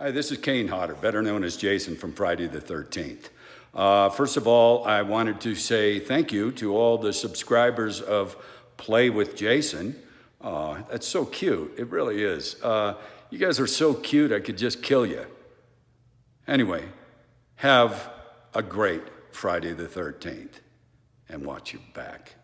Hi, this is Kane Hodder, better known as Jason from Friday the 13th. Uh, first of all, I wanted to say thank you to all the subscribers of Play with Jason. Uh, that's so cute. It really is. Uh, you guys are so cute, I could just kill you. Anyway, have a great Friday the 13th and watch you back.